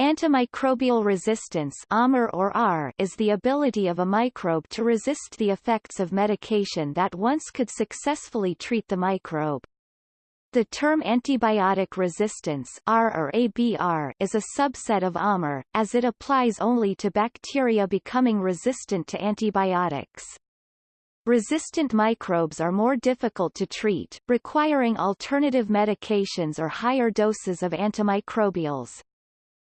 Antimicrobial resistance or R is the ability of a microbe to resist the effects of medication that once could successfully treat the microbe. The term antibiotic resistance R or ABR is a subset of AMR, as it applies only to bacteria becoming resistant to antibiotics. Resistant microbes are more difficult to treat, requiring alternative medications or higher doses of antimicrobials.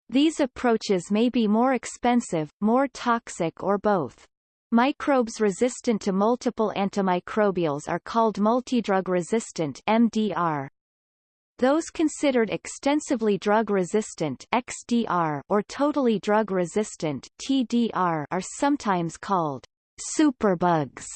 These approaches may be more expensive, more toxic or both. Microbes resistant to multiple antimicrobials are called multidrug resistant MDR. Those considered extensively drug resistant XDR or totally drug resistant TDR are sometimes called superbugs.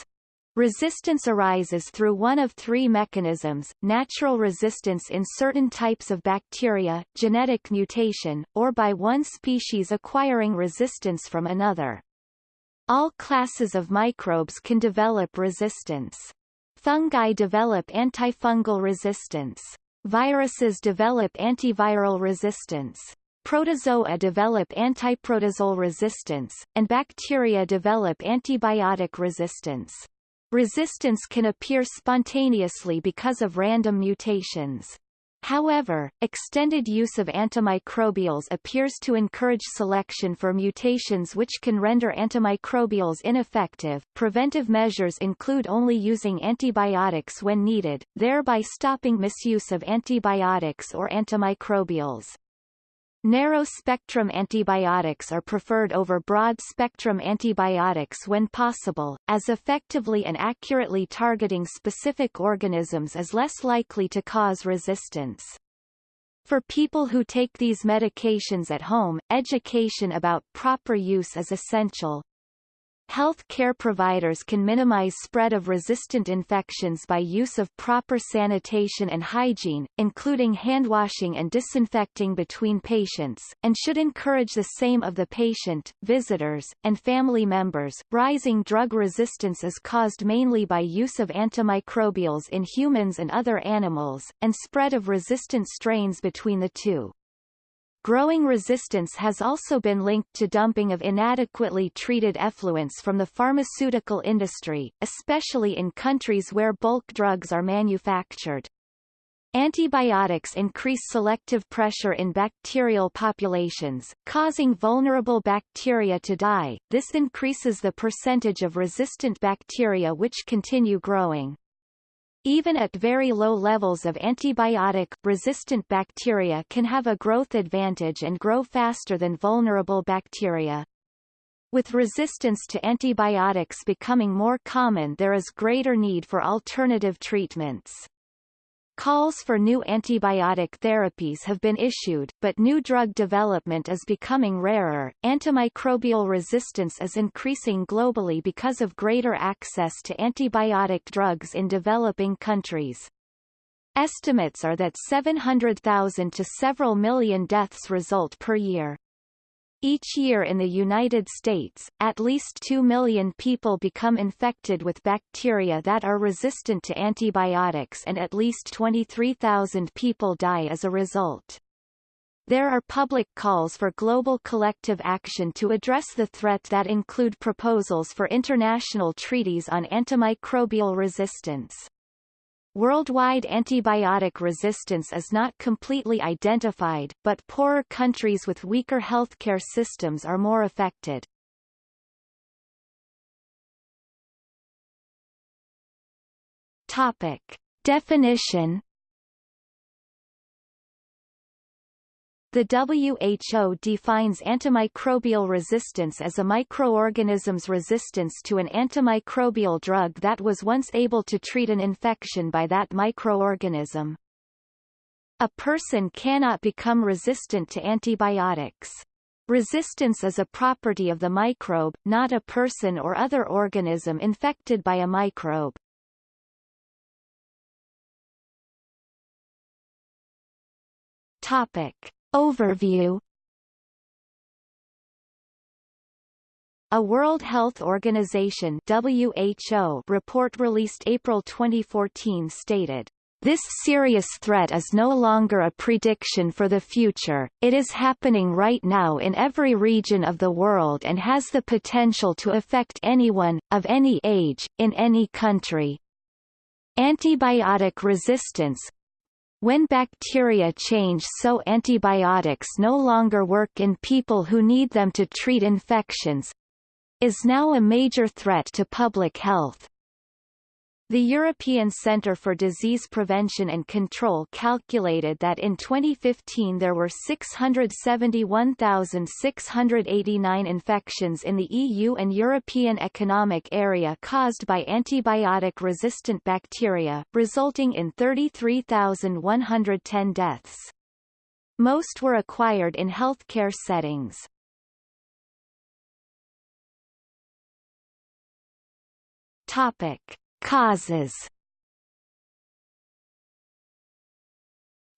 Resistance arises through one of three mechanisms, natural resistance in certain types of bacteria, genetic mutation, or by one species acquiring resistance from another. All classes of microbes can develop resistance. Fungi develop antifungal resistance. Viruses develop antiviral resistance. Protozoa develop antiprotozoal resistance, and bacteria develop antibiotic resistance. Resistance can appear spontaneously because of random mutations. However, extended use of antimicrobials appears to encourage selection for mutations which can render antimicrobials ineffective. Preventive measures include only using antibiotics when needed, thereby stopping misuse of antibiotics or antimicrobials. Narrow-spectrum antibiotics are preferred over broad-spectrum antibiotics when possible, as effectively and accurately targeting specific organisms is less likely to cause resistance. For people who take these medications at home, education about proper use is essential. Health care providers can minimize spread of resistant infections by use of proper sanitation and hygiene, including handwashing and disinfecting between patients, and should encourage the same of the patient, visitors, and family members. Rising drug resistance is caused mainly by use of antimicrobials in humans and other animals, and spread of resistant strains between the two. Growing resistance has also been linked to dumping of inadequately treated effluents from the pharmaceutical industry, especially in countries where bulk drugs are manufactured. Antibiotics increase selective pressure in bacterial populations, causing vulnerable bacteria to die. This increases the percentage of resistant bacteria which continue growing. Even at very low levels of antibiotic-resistant bacteria can have a growth advantage and grow faster than vulnerable bacteria. With resistance to antibiotics becoming more common there is greater need for alternative treatments. Calls for new antibiotic therapies have been issued, but new drug development is becoming rarer. Antimicrobial resistance is increasing globally because of greater access to antibiotic drugs in developing countries. Estimates are that 700,000 to several million deaths result per year. Each year in the United States, at least 2 million people become infected with bacteria that are resistant to antibiotics and at least 23,000 people die as a result. There are public calls for global collective action to address the threat that include proposals for international treaties on antimicrobial resistance. Worldwide antibiotic resistance is not completely identified, but poorer countries with weaker healthcare systems are more affected. Topic. Definition The WHO defines antimicrobial resistance as a microorganism's resistance to an antimicrobial drug that was once able to treat an infection by that microorganism. A person cannot become resistant to antibiotics. Resistance is a property of the microbe, not a person or other organism infected by a microbe. Topic. Overview A World Health Organization WHO report released April 2014 stated, This serious threat is no longer a prediction for the future, it is happening right now in every region of the world and has the potential to affect anyone, of any age, in any country. Antibiotic resistance when bacteria change so antibiotics no longer work in people who need them to treat infections is now a major threat to public health. The European Centre for Disease Prevention and Control calculated that in 2015 there were 671,689 infections in the EU and European Economic Area caused by antibiotic-resistant bacteria, resulting in 33,110 deaths. Most were acquired in healthcare settings. Topic. Causes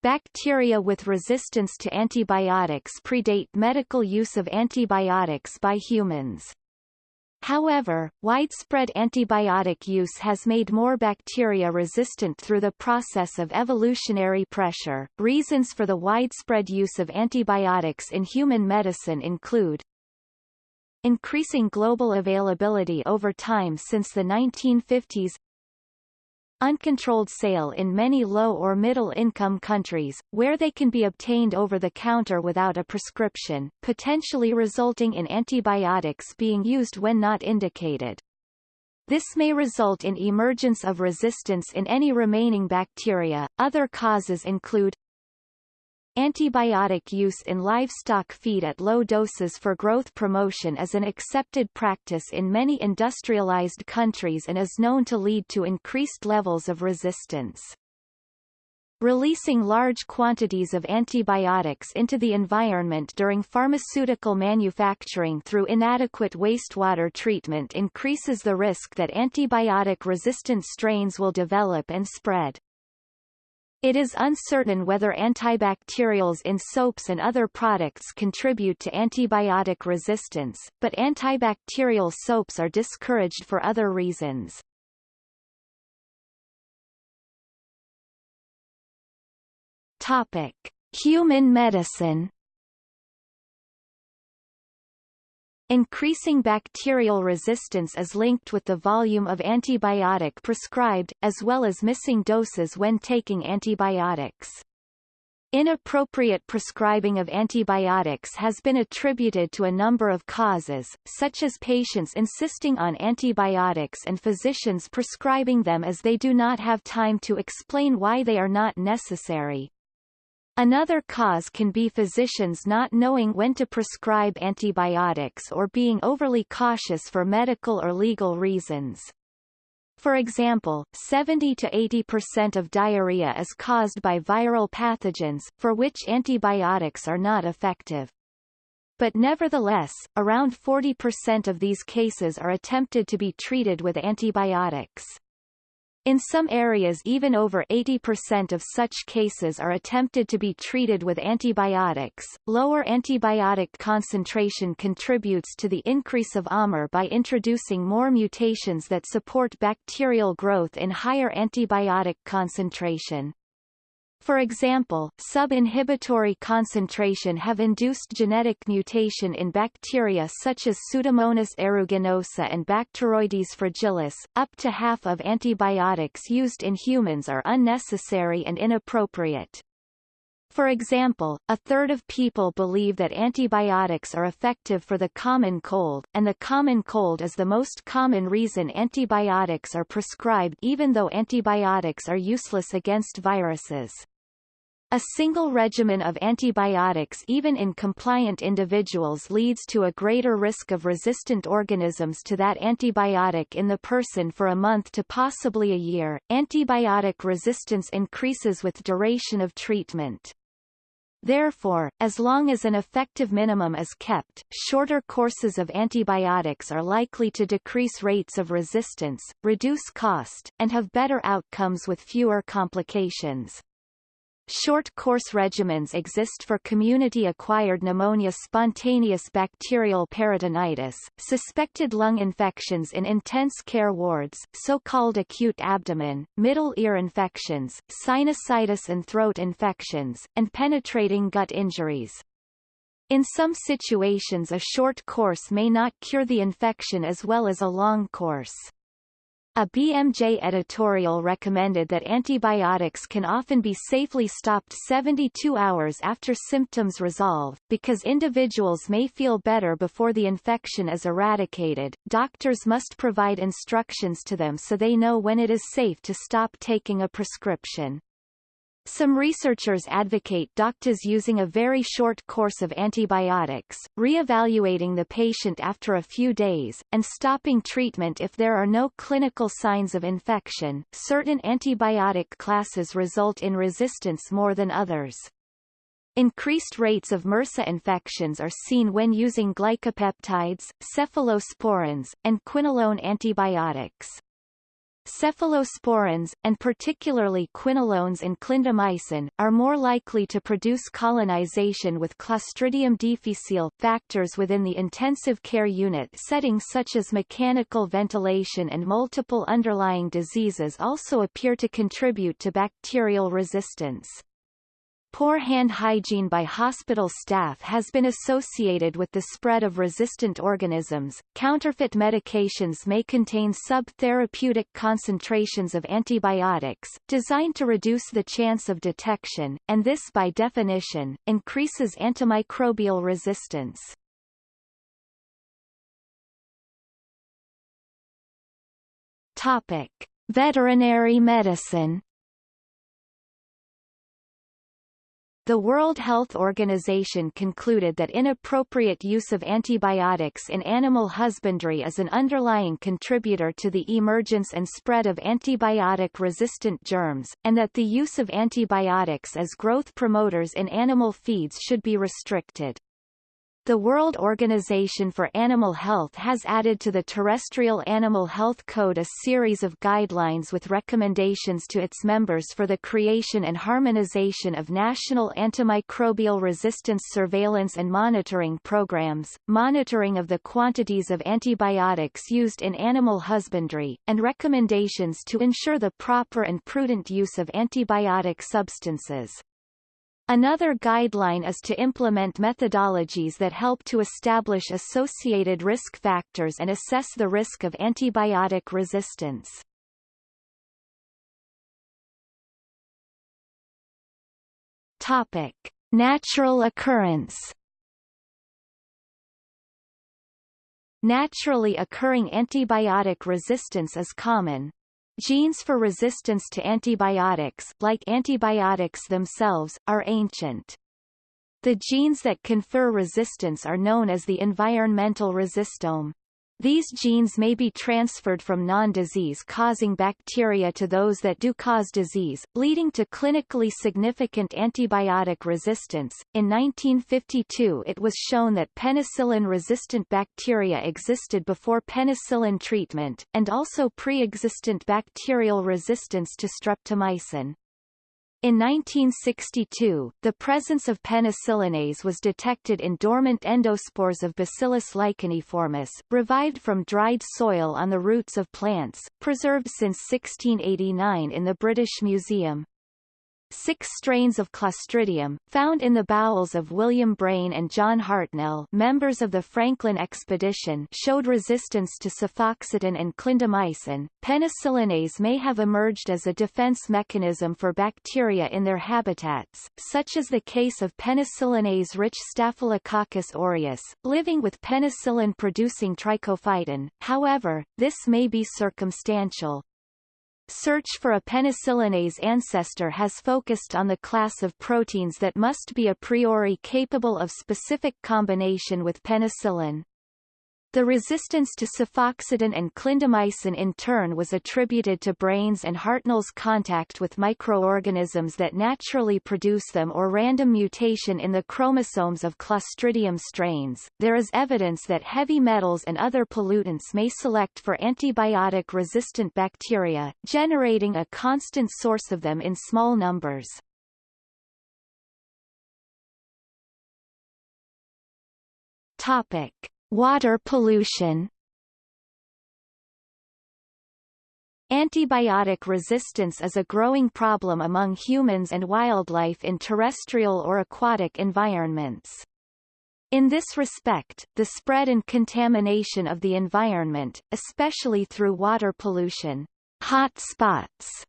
Bacteria with resistance to antibiotics predate medical use of antibiotics by humans. However, widespread antibiotic use has made more bacteria resistant through the process of evolutionary pressure. Reasons for the widespread use of antibiotics in human medicine include increasing global availability over time since the 1950s uncontrolled sale in many low or middle-income countries, where they can be obtained over the counter without a prescription, potentially resulting in antibiotics being used when not indicated. This may result in emergence of resistance in any remaining bacteria. Other causes include Antibiotic use in livestock feed at low doses for growth promotion is an accepted practice in many industrialized countries and is known to lead to increased levels of resistance. Releasing large quantities of antibiotics into the environment during pharmaceutical manufacturing through inadequate wastewater treatment increases the risk that antibiotic-resistant strains will develop and spread. It is uncertain whether antibacterials in soaps and other products contribute to antibiotic resistance, but antibacterial soaps are discouraged for other reasons. Topic: Human medicine Increasing bacterial resistance is linked with the volume of antibiotic prescribed, as well as missing doses when taking antibiotics. Inappropriate prescribing of antibiotics has been attributed to a number of causes, such as patients insisting on antibiotics and physicians prescribing them as they do not have time to explain why they are not necessary. Another cause can be physicians not knowing when to prescribe antibiotics or being overly cautious for medical or legal reasons. For example, 70 to 80% of diarrhea is caused by viral pathogens, for which antibiotics are not effective. But nevertheless, around 40% of these cases are attempted to be treated with antibiotics. In some areas even over 80% of such cases are attempted to be treated with antibiotics. Lower antibiotic concentration contributes to the increase of AMR by introducing more mutations that support bacterial growth in higher antibiotic concentration. For example, sub-inhibitory concentration have induced genetic mutation in bacteria such as Pseudomonas aeruginosa and Bacteroides fragilis. Up to half of antibiotics used in humans are unnecessary and inappropriate. For example, a third of people believe that antibiotics are effective for the common cold, and the common cold is the most common reason antibiotics are prescribed even though antibiotics are useless against viruses. A single regimen of antibiotics even in compliant individuals leads to a greater risk of resistant organisms to that antibiotic in the person for a month to possibly a year. Antibiotic resistance increases with duration of treatment. Therefore, as long as an effective minimum is kept, shorter courses of antibiotics are likely to decrease rates of resistance, reduce cost, and have better outcomes with fewer complications. Short-course regimens exist for community-acquired pneumonia spontaneous bacterial peritonitis, suspected lung infections in intense care wards, so-called acute abdomen, middle ear infections, sinusitis and throat infections, and penetrating gut injuries. In some situations a short course may not cure the infection as well as a long course. A BMJ editorial recommended that antibiotics can often be safely stopped 72 hours after symptoms resolve, because individuals may feel better before the infection is eradicated. Doctors must provide instructions to them so they know when it is safe to stop taking a prescription. Some researchers advocate doctors using a very short course of antibiotics, re-evaluating the patient after a few days, and stopping treatment if there are no clinical signs of infection. Certain antibiotic classes result in resistance more than others. Increased rates of MRSA infections are seen when using glycopeptides, cephalosporins, and quinolone antibiotics. Cephalosporins, and particularly quinolones and clindamycin, are more likely to produce colonization with Clostridium difficile. Factors within the intensive care unit settings such as mechanical ventilation and multiple underlying diseases also appear to contribute to bacterial resistance. Poor hand hygiene by hospital staff has been associated with the spread of resistant organisms. Counterfeit medications may contain sub-therapeutic concentrations of antibiotics, designed to reduce the chance of detection, and this by definition, increases antimicrobial resistance. Topic. Veterinary medicine The World Health Organization concluded that inappropriate use of antibiotics in animal husbandry is an underlying contributor to the emergence and spread of antibiotic-resistant germs, and that the use of antibiotics as growth promoters in animal feeds should be restricted. The World Organization for Animal Health has added to the Terrestrial Animal Health Code a series of guidelines with recommendations to its members for the creation and harmonization of national antimicrobial resistance surveillance and monitoring programs, monitoring of the quantities of antibiotics used in animal husbandry, and recommendations to ensure the proper and prudent use of antibiotic substances. Another guideline is to implement methodologies that help to establish associated risk factors and assess the risk of antibiotic resistance. Topic: Natural occurrence. Naturally occurring antibiotic resistance is common, Genes for resistance to antibiotics, like antibiotics themselves, are ancient. The genes that confer resistance are known as the environmental resistome. These genes may be transferred from non-disease causing bacteria to those that do cause disease, leading to clinically significant antibiotic resistance. In 1952 it was shown that penicillin-resistant bacteria existed before penicillin treatment, and also pre-existent bacterial resistance to streptomycin. In 1962, the presence of penicillinase was detected in dormant endospores of Bacillus licheniformis, revived from dried soil on the roots of plants, preserved since 1689 in the British Museum. Six strains of Clostridium, found in the bowels of William Braine and John Hartnell members of the Franklin expedition showed resistance to cefoxitin and clindamycin. Penicillinase may have emerged as a defense mechanism for bacteria in their habitats, such as the case of penicillinase-rich Staphylococcus aureus, living with penicillin-producing trichophyton. However, this may be circumstantial. Search for a penicillinase ancestor has focused on the class of proteins that must be a priori capable of specific combination with penicillin. The resistance to cefoxitin and clindamycin in turn was attributed to Braine's and Hartnell's contact with microorganisms that naturally produce them or random mutation in the chromosomes of Clostridium strains. There is evidence that heavy metals and other pollutants may select for antibiotic-resistant bacteria, generating a constant source of them in small numbers. Topic. Water pollution. Antibiotic resistance is a growing problem among humans and wildlife in terrestrial or aquatic environments. In this respect, the spread and contamination of the environment, especially through water pollution, hot spots,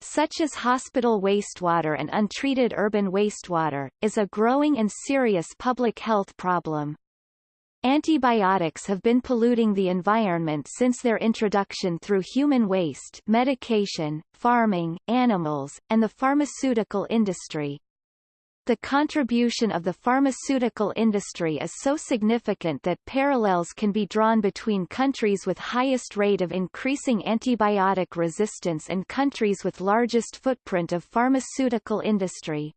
such as hospital wastewater and untreated urban wastewater, is a growing and serious public health problem. Antibiotics have been polluting the environment since their introduction through human waste medication, farming, animals, and the pharmaceutical industry. The contribution of the pharmaceutical industry is so significant that parallels can be drawn between countries with highest rate of increasing antibiotic resistance and countries with largest footprint of pharmaceutical industry.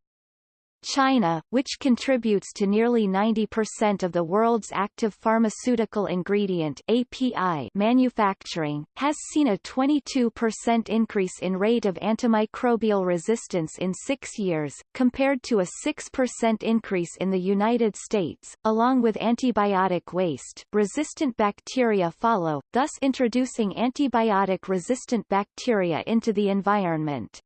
China, which contributes to nearly 90% of the world's active pharmaceutical ingredient API manufacturing, has seen a 22% increase in rate of antimicrobial resistance in six years, compared to a 6% increase in the United States. Along with antibiotic waste, resistant bacteria follow, thus introducing antibiotic-resistant bacteria into the environment.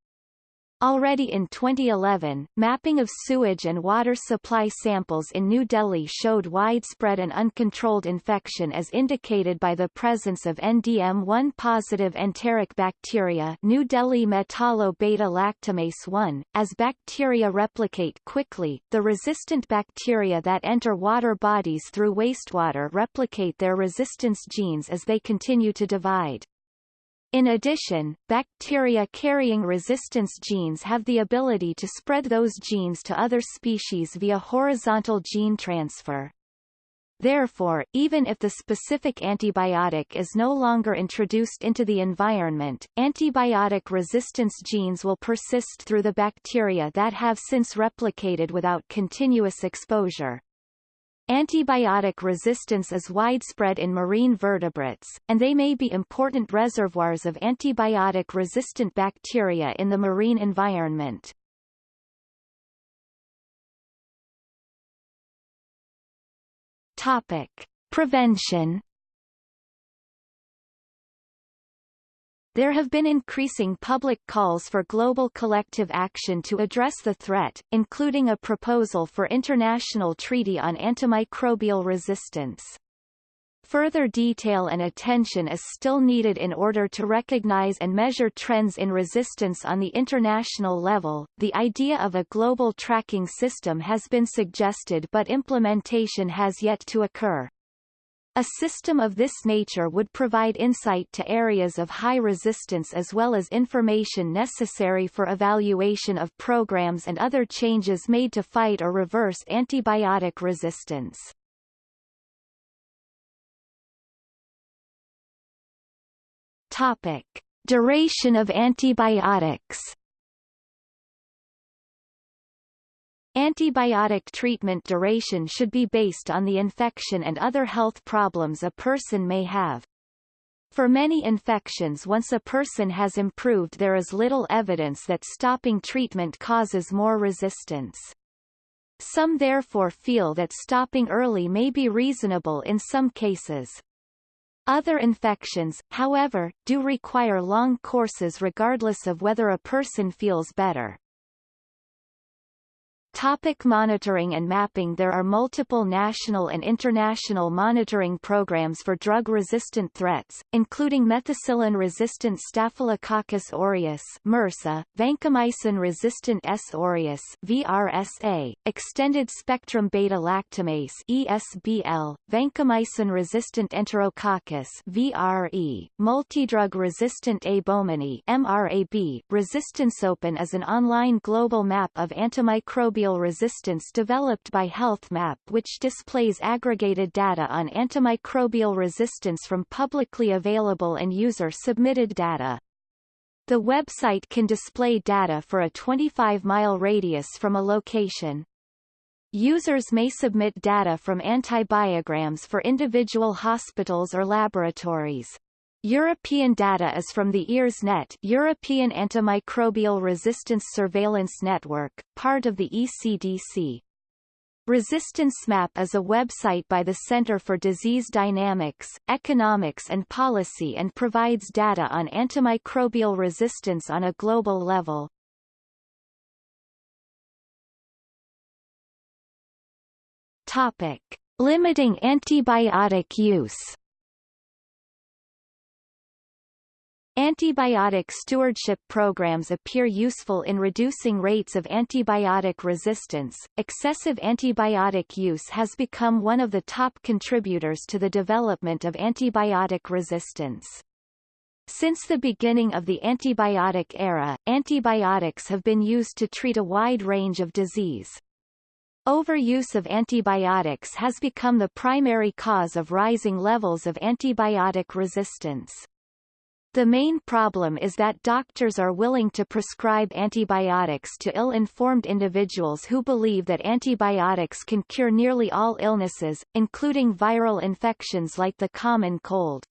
Already in 2011, mapping of sewage and water supply samples in New Delhi showed widespread and uncontrolled infection as indicated by the presence of NDM1-positive enteric bacteria New Delhi metallo-beta-lactamase 1. As bacteria replicate quickly, the resistant bacteria that enter water bodies through wastewater replicate their resistance genes as they continue to divide. In addition, bacteria carrying resistance genes have the ability to spread those genes to other species via horizontal gene transfer. Therefore, even if the specific antibiotic is no longer introduced into the environment, antibiotic resistance genes will persist through the bacteria that have since replicated without continuous exposure. Antibiotic resistance is widespread in marine vertebrates, and they may be important reservoirs of antibiotic-resistant bacteria in the marine environment. Topic. Prevention There have been increasing public calls for global collective action to address the threat, including a proposal for international treaty on antimicrobial resistance. Further detail and attention is still needed in order to recognize and measure trends in resistance on the international level. The idea of a global tracking system has been suggested but implementation has yet to occur. A system of this nature would provide insight to areas of high resistance as well as information necessary for evaluation of programs and other changes made to fight or reverse antibiotic resistance. Topic. Duration of antibiotics Antibiotic treatment duration should be based on the infection and other health problems a person may have. For many infections once a person has improved there is little evidence that stopping treatment causes more resistance. Some therefore feel that stopping early may be reasonable in some cases. Other infections, however, do require long courses regardless of whether a person feels better. Topic monitoring and mapping There are multiple national and international monitoring programs for drug-resistant threats, including methicillin-resistant Staphylococcus aureus MRSA, vancomycin-resistant S. aureus VRSA, extended-spectrum beta-lactamase ESBL, vancomycin-resistant Enterococcus VRE, multidrug-resistant A. baumannii MRAB. ResistanceOpen is an online global map of antimicrobial antimicrobial resistance developed by HealthMap which displays aggregated data on antimicrobial resistance from publicly available and user-submitted data. The website can display data for a 25-mile radius from a location. Users may submit data from antibiograms for individual hospitals or laboratories. European data is from the EARSnet European Antimicrobial Resistance Surveillance Network, part of the ECDC. ResistanceMap is a website by the Center for Disease Dynamics, Economics and Policy and provides data on antimicrobial resistance on a global level. Topic: Limiting antibiotic use. Antibiotic stewardship programs appear useful in reducing rates of antibiotic resistance. Excessive antibiotic use has become one of the top contributors to the development of antibiotic resistance. Since the beginning of the antibiotic era, antibiotics have been used to treat a wide range of disease. Overuse of antibiotics has become the primary cause of rising levels of antibiotic resistance. The main problem is that doctors are willing to prescribe antibiotics to ill-informed individuals who believe that antibiotics can cure nearly all illnesses, including viral infections like the common cold.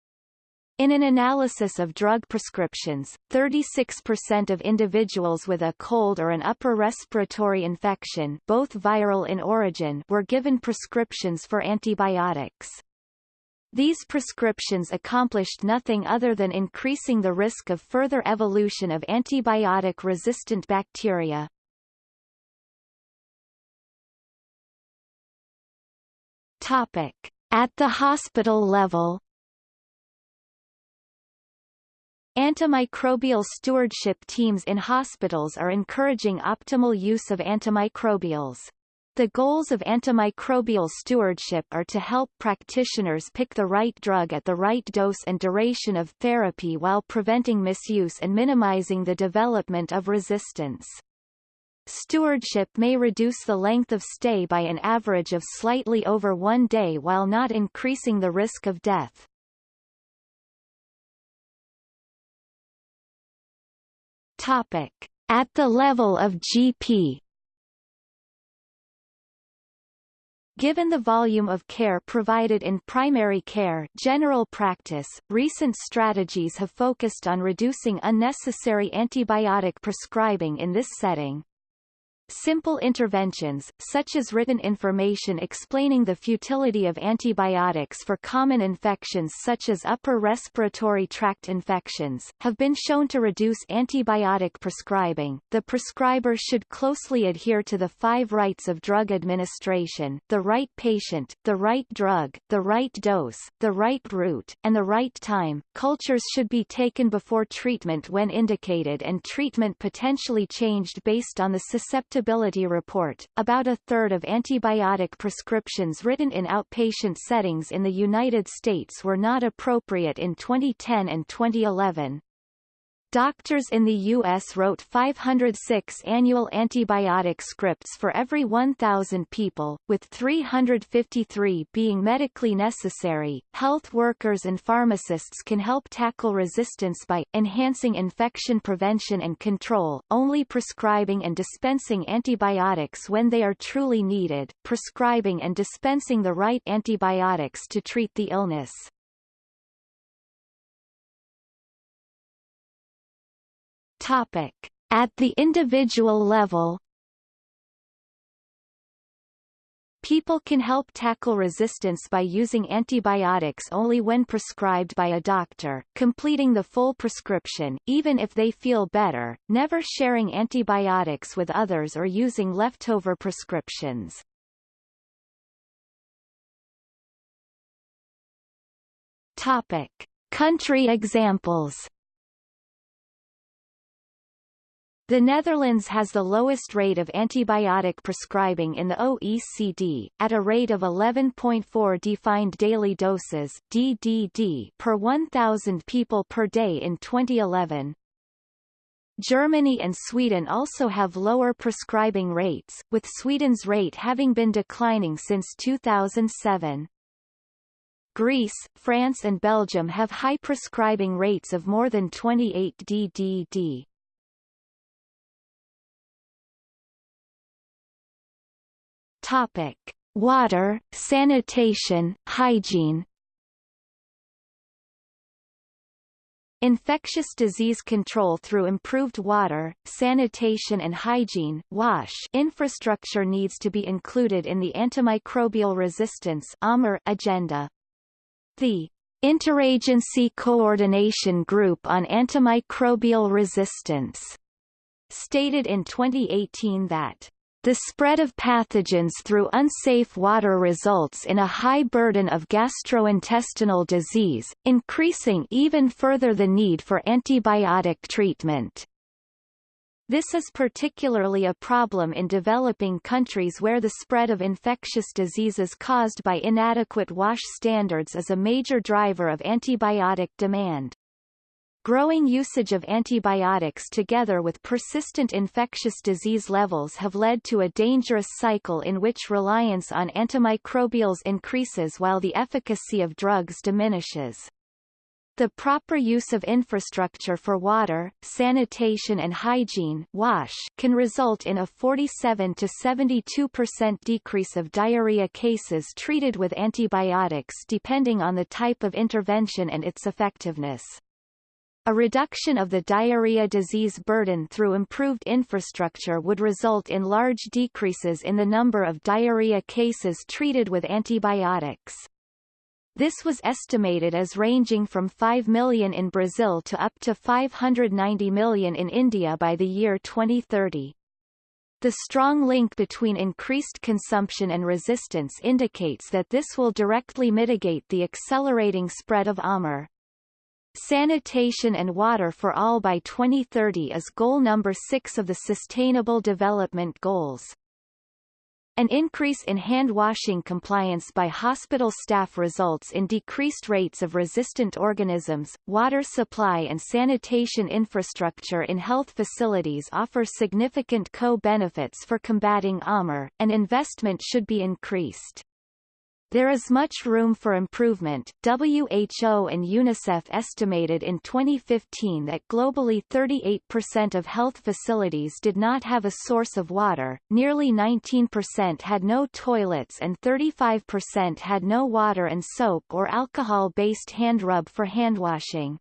In an analysis of drug prescriptions, 36% of individuals with a cold or an upper respiratory infection both viral in origin were given prescriptions for antibiotics. These prescriptions accomplished nothing other than increasing the risk of further evolution of antibiotic-resistant bacteria. Topic. At the hospital level Antimicrobial stewardship teams in hospitals are encouraging optimal use of antimicrobials. The goals of antimicrobial stewardship are to help practitioners pick the right drug at the right dose and duration of therapy while preventing misuse and minimizing the development of resistance. Stewardship may reduce the length of stay by an average of slightly over one day while not increasing the risk of death. Topic. At the level of GP Given the volume of care provided in primary care general practice, recent strategies have focused on reducing unnecessary antibiotic prescribing in this setting. Simple interventions, such as written information explaining the futility of antibiotics for common infections such as upper respiratory tract infections, have been shown to reduce antibiotic prescribing. The prescriber should closely adhere to the five rights of drug administration, the right patient, the right drug, the right dose, the right route, and the right time. Cultures should be taken before treatment when indicated and treatment potentially changed based on the susceptibility report, about a third of antibiotic prescriptions written in outpatient settings in the United States were not appropriate in 2010 and 2011. Doctors in the U.S. wrote 506 annual antibiotic scripts for every 1,000 people, with 353 being medically necessary. Health workers and pharmacists can help tackle resistance by enhancing infection prevention and control, only prescribing and dispensing antibiotics when they are truly needed, prescribing and dispensing the right antibiotics to treat the illness. Topic. At the individual level People can help tackle resistance by using antibiotics only when prescribed by a doctor, completing the full prescription, even if they feel better, never sharing antibiotics with others or using leftover prescriptions. Topic. Country examples The Netherlands has the lowest rate of antibiotic prescribing in the OECD, at a rate of 11.4 defined daily doses DDD per 1,000 people per day in 2011. Germany and Sweden also have lower prescribing rates, with Sweden's rate having been declining since 2007. Greece, France and Belgium have high prescribing rates of more than 28 DDD. Topic: Water, sanitation, hygiene. Infectious disease control through improved water, sanitation and hygiene WASH infrastructure needs to be included in the antimicrobial resistance agenda. The Interagency Coordination Group on Antimicrobial Resistance stated in 2018 that the spread of pathogens through unsafe water results in a high burden of gastrointestinal disease, increasing even further the need for antibiotic treatment. This is particularly a problem in developing countries where the spread of infectious diseases caused by inadequate WASH standards is a major driver of antibiotic demand. Growing usage of antibiotics together with persistent infectious disease levels have led to a dangerous cycle in which reliance on antimicrobials increases while the efficacy of drugs diminishes. The proper use of infrastructure for water, sanitation and hygiene WASH can result in a 47 to 72% decrease of diarrhea cases treated with antibiotics depending on the type of intervention and its effectiveness. A reduction of the diarrhea disease burden through improved infrastructure would result in large decreases in the number of diarrhea cases treated with antibiotics. This was estimated as ranging from 5 million in Brazil to up to 590 million in India by the year 2030. The strong link between increased consumption and resistance indicates that this will directly mitigate the accelerating spread of AMR. Sanitation and water for all by 2030 is goal number 6 of the Sustainable Development Goals. An increase in hand-washing compliance by hospital staff results in decreased rates of resistant organisms. Water supply and sanitation infrastructure in health facilities offer significant co-benefits for combating AMR, and investment should be increased. There is much room for improvement. WHO and UNICEF estimated in 2015 that globally 38% of health facilities did not have a source of water, nearly 19% had no toilets and 35% had no water and soap or alcohol-based hand rub for handwashing.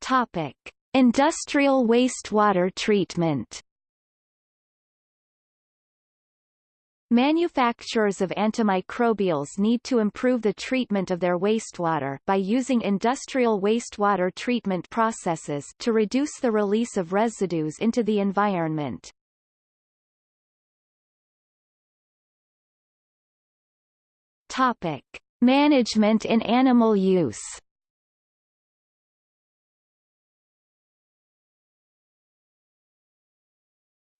Topic: Industrial wastewater treatment Manufacturers of antimicrobials need to improve the treatment of their wastewater by using industrial wastewater treatment processes to reduce the release of residues into the environment. Topic: Management in animal use.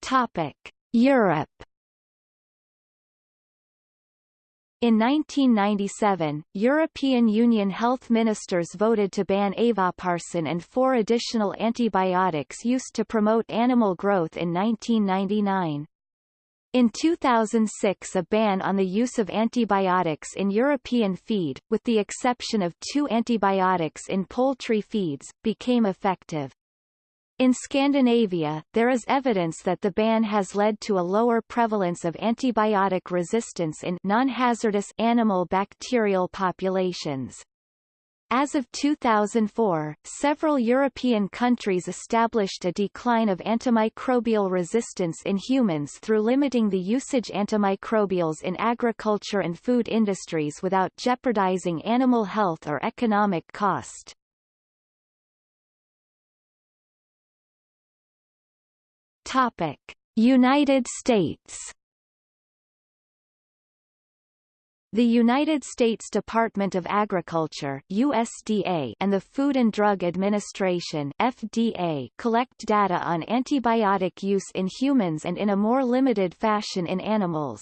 Topic: Europe In 1997, European Union health ministers voted to ban avoparcin and four additional antibiotics used to promote animal growth in 1999. In 2006 a ban on the use of antibiotics in European feed, with the exception of two antibiotics in poultry feeds, became effective. In Scandinavia, there is evidence that the ban has led to a lower prevalence of antibiotic resistance in non-hazardous animal bacterial populations. As of 2004, several European countries established a decline of antimicrobial resistance in humans through limiting the usage antimicrobials in agriculture and food industries without jeopardizing animal health or economic cost. Topic: United States. The United States Department of Agriculture USDA and the Food and Drug Administration FDA collect data on antibiotic use in humans and in a more limited fashion in animals.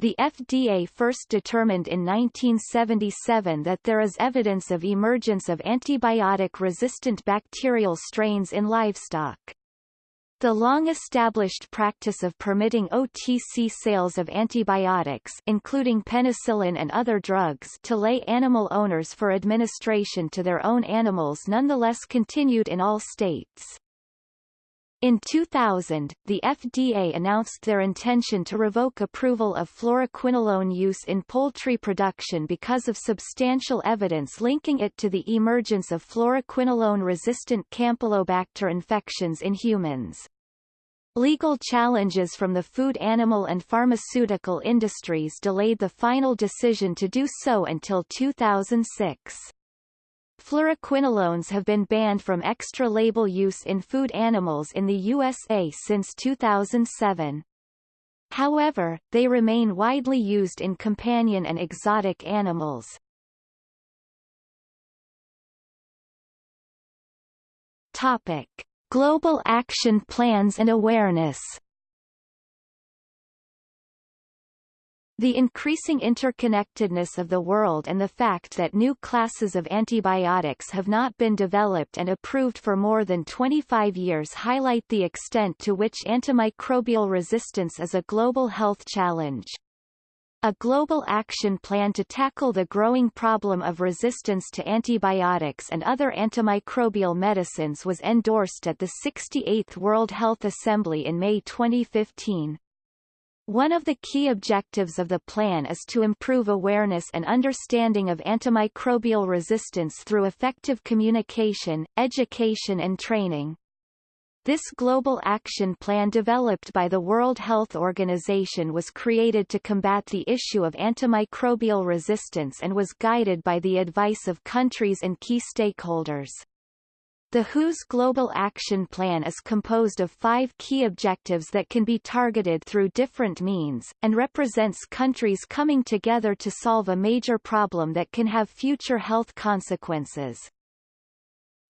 The FDA first determined in 1977 that there is evidence of emergence of antibiotic-resistant bacterial strains in livestock. The long-established practice of permitting OTC sales of antibiotics including penicillin and other drugs to lay animal owners for administration to their own animals nonetheless continued in all states. In 2000, the FDA announced their intention to revoke approval of fluoroquinolone use in poultry production because of substantial evidence linking it to the emergence of fluoroquinolone-resistant Campylobacter infections in humans. Legal challenges from the food animal and pharmaceutical industries delayed the final decision to do so until 2006. Fluoroquinolones have been banned from extra-label use in food animals in the USA since 2007. However, they remain widely used in companion and exotic animals. Topic. Global action plans and awareness The increasing interconnectedness of the world and the fact that new classes of antibiotics have not been developed and approved for more than 25 years highlight the extent to which antimicrobial resistance is a global health challenge. A global action plan to tackle the growing problem of resistance to antibiotics and other antimicrobial medicines was endorsed at the 68th World Health Assembly in May 2015. One of the key objectives of the plan is to improve awareness and understanding of antimicrobial resistance through effective communication, education and training. This global action plan developed by the World Health Organization was created to combat the issue of antimicrobial resistance and was guided by the advice of countries and key stakeholders. The WHO's Global Action Plan is composed of five key objectives that can be targeted through different means, and represents countries coming together to solve a major problem that can have future health consequences.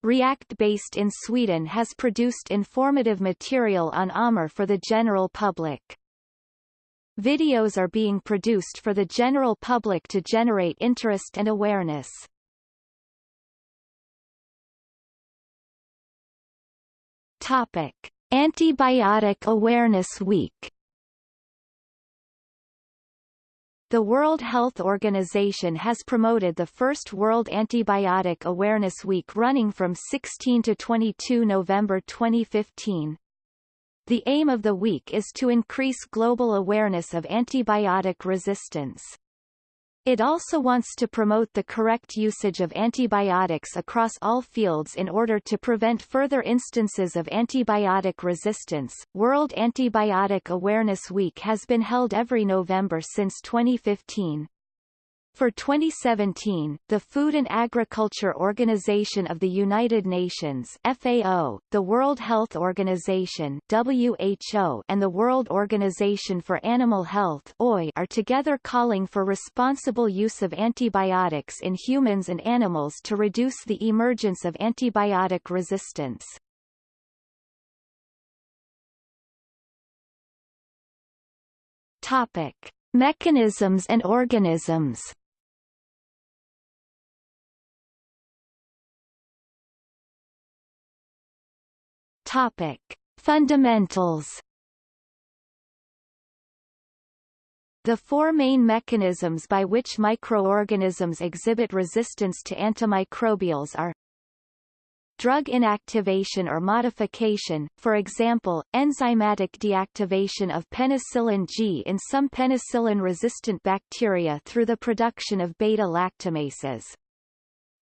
React based in Sweden has produced informative material on AMR for the general public. Videos are being produced for the general public to generate interest and awareness. Topic: Antibiotic Awareness Week. The World Health Organization has promoted the first World Antibiotic Awareness Week running from 16 to 22 November 2015. The aim of the week is to increase global awareness of antibiotic resistance. It also wants to promote the correct usage of antibiotics across all fields in order to prevent further instances of antibiotic resistance. World Antibiotic Awareness Week has been held every November since 2015. For 2017, the Food and Agriculture Organization of the United Nations FAO, the World Health Organization WHO, and the World Organization for Animal Health OI are together calling for responsible use of antibiotics in humans and animals to reduce the emergence of antibiotic resistance. Topic: Mechanisms and organisms Topic: Fundamentals. The four main mechanisms by which microorganisms exhibit resistance to antimicrobials are drug inactivation or modification, for example, enzymatic deactivation of penicillin G in some penicillin-resistant bacteria through the production of beta-lactamases.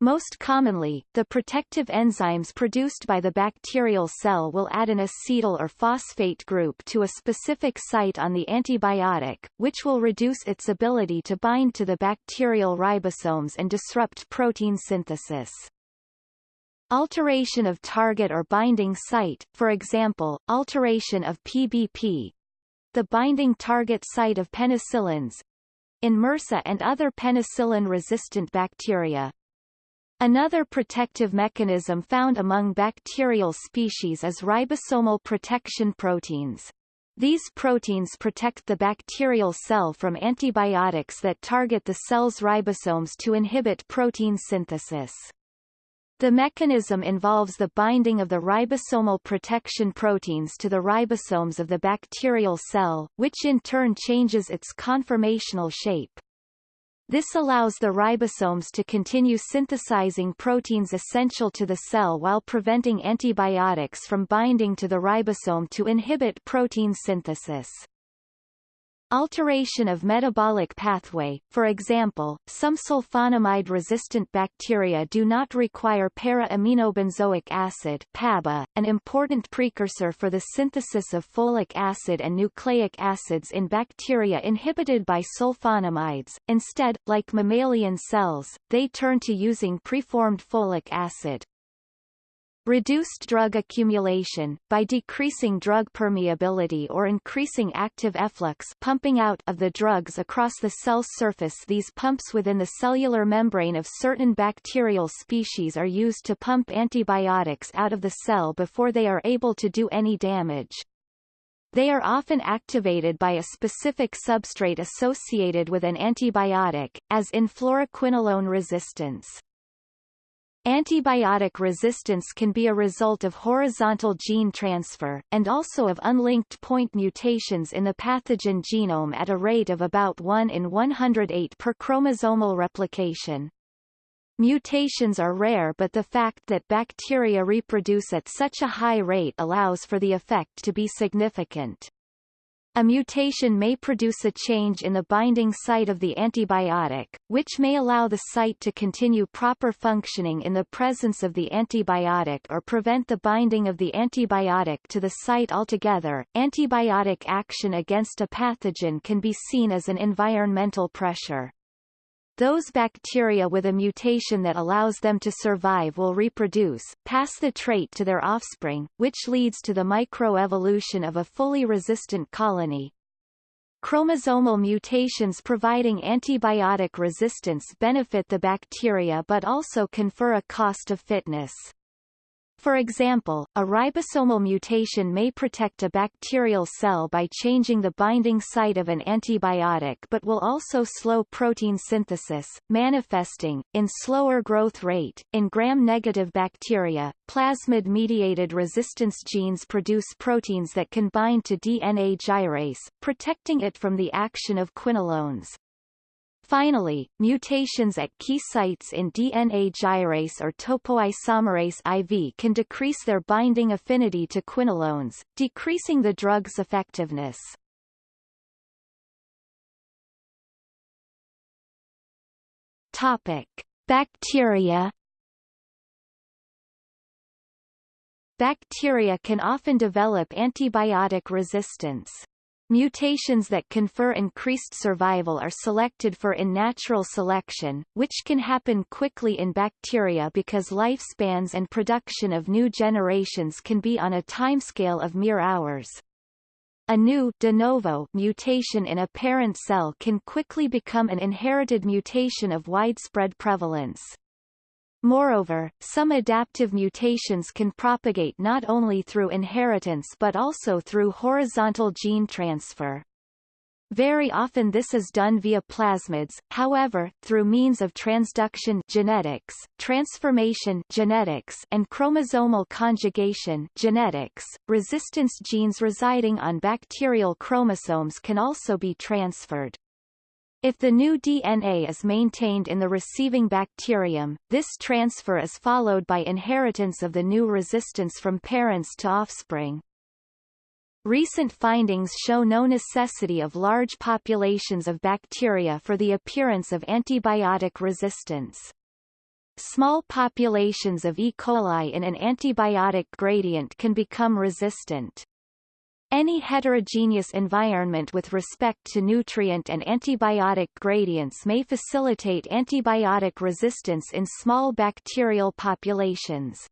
Most commonly, the protective enzymes produced by the bacterial cell will add an acetyl or phosphate group to a specific site on the antibiotic, which will reduce its ability to bind to the bacterial ribosomes and disrupt protein synthesis. Alteration of target or binding site, for example, alteration of PBP, the binding target site of penicillins, in MRSA and other penicillin-resistant bacteria, Another protective mechanism found among bacterial species is ribosomal protection proteins. These proteins protect the bacterial cell from antibiotics that target the cell's ribosomes to inhibit protein synthesis. The mechanism involves the binding of the ribosomal protection proteins to the ribosomes of the bacterial cell, which in turn changes its conformational shape. This allows the ribosomes to continue synthesizing proteins essential to the cell while preventing antibiotics from binding to the ribosome to inhibit protein synthesis. Alteration of metabolic pathway, for example, some sulfonamide-resistant bacteria do not require para-aminobenzoic acid PABA, an important precursor for the synthesis of folic acid and nucleic acids in bacteria inhibited by sulfonamides. Instead, like mammalian cells, they turn to using preformed folic acid. Reduced drug accumulation, by decreasing drug permeability or increasing active efflux pumping out of the drugs across the cell surface these pumps within the cellular membrane of certain bacterial species are used to pump antibiotics out of the cell before they are able to do any damage. They are often activated by a specific substrate associated with an antibiotic, as in fluoroquinolone resistance. Antibiotic resistance can be a result of horizontal gene transfer, and also of unlinked point mutations in the pathogen genome at a rate of about 1 in 108 per chromosomal replication. Mutations are rare but the fact that bacteria reproduce at such a high rate allows for the effect to be significant. A mutation may produce a change in the binding site of the antibiotic, which may allow the site to continue proper functioning in the presence of the antibiotic or prevent the binding of the antibiotic to the site altogether. Antibiotic action against a pathogen can be seen as an environmental pressure. Those bacteria with a mutation that allows them to survive will reproduce, pass the trait to their offspring, which leads to the microevolution of a fully resistant colony. Chromosomal mutations providing antibiotic resistance benefit the bacteria but also confer a cost of fitness. For example, a ribosomal mutation may protect a bacterial cell by changing the binding site of an antibiotic but will also slow protein synthesis, manifesting, in slower growth rate, in gram-negative bacteria, plasmid-mediated resistance genes produce proteins that can bind to DNA gyrase, protecting it from the action of quinolones. Finally, mutations at key sites in DNA gyrase or topoisomerase IV can decrease their binding affinity to quinolones, decreasing the drug's effectiveness. Topic: Bacteria Bacteria can often develop antibiotic resistance. Mutations that confer increased survival are selected for in natural selection, which can happen quickly in bacteria because lifespans and production of new generations can be on a timescale of mere hours. A new de novo mutation in a parent cell can quickly become an inherited mutation of widespread prevalence. Moreover, some adaptive mutations can propagate not only through inheritance but also through horizontal gene transfer. Very often this is done via plasmids, however, through means of transduction genetics, transformation genetics, and chromosomal conjugation genetics. Resistance genes residing on bacterial chromosomes can also be transferred. If the new DNA is maintained in the receiving bacterium, this transfer is followed by inheritance of the new resistance from parents to offspring. Recent findings show no necessity of large populations of bacteria for the appearance of antibiotic resistance. Small populations of E. coli in an antibiotic gradient can become resistant. Any heterogeneous environment with respect to nutrient and antibiotic gradients may facilitate antibiotic resistance in small bacterial populations.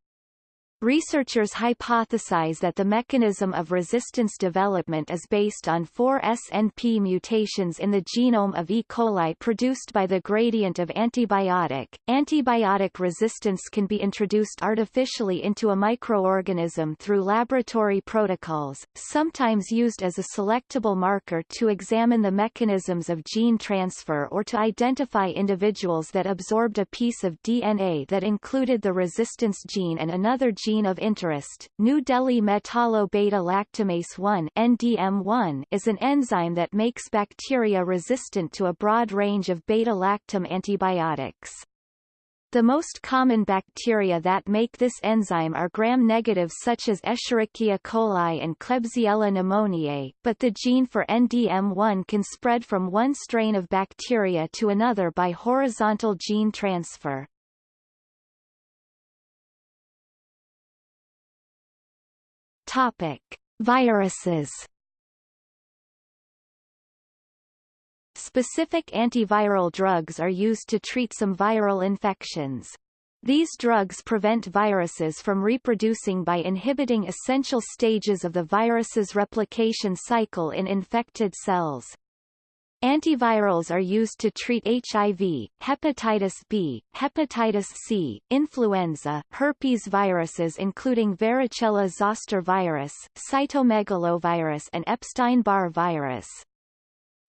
Researchers hypothesize that the mechanism of resistance development is based on four SNP mutations in the genome of E. coli produced by the gradient of antibiotic. Antibiotic resistance can be introduced artificially into a microorganism through laboratory protocols, sometimes used as a selectable marker to examine the mechanisms of gene transfer or to identify individuals that absorbed a piece of DNA that included the resistance gene and another gene gene of interest, New Delhi metallo-beta-lactamase 1 NDM1 is an enzyme that makes bacteria resistant to a broad range of beta-lactam antibiotics. The most common bacteria that make this enzyme are gram-negative such as Escherichia coli and Klebsiella pneumoniae, but the gene for NDM1 can spread from one strain of bacteria to another by horizontal gene transfer. Topic: Viruses. Specific antiviral drugs are used to treat some viral infections. These drugs prevent viruses from reproducing by inhibiting essential stages of the virus's replication cycle in infected cells. Antivirals are used to treat HIV, hepatitis B, hepatitis C, influenza, herpes viruses including varicella zoster virus, cytomegalovirus and Epstein-Barr virus.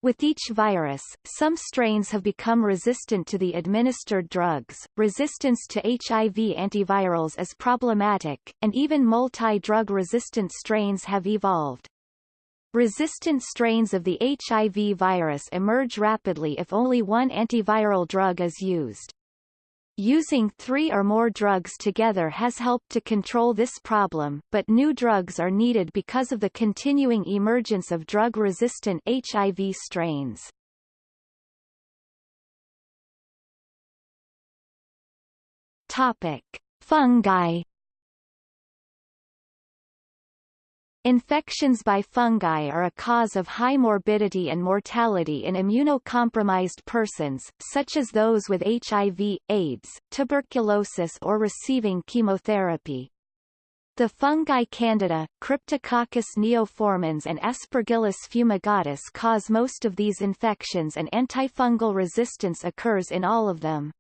With each virus, some strains have become resistant to the administered drugs. Resistance to HIV antivirals is problematic, and even multi-drug resistant strains have evolved. Resistant strains of the HIV virus emerge rapidly if only one antiviral drug is used. Using three or more drugs together has helped to control this problem, but new drugs are needed because of the continuing emergence of drug-resistant HIV strains. Topic. Fungi Infections by fungi are a cause of high morbidity and mortality in immunocompromised persons, such as those with HIV, AIDS, tuberculosis or receiving chemotherapy. The fungi Candida, Cryptococcus neoformans and Aspergillus fumigatus cause most of these infections and antifungal resistance occurs in all of them.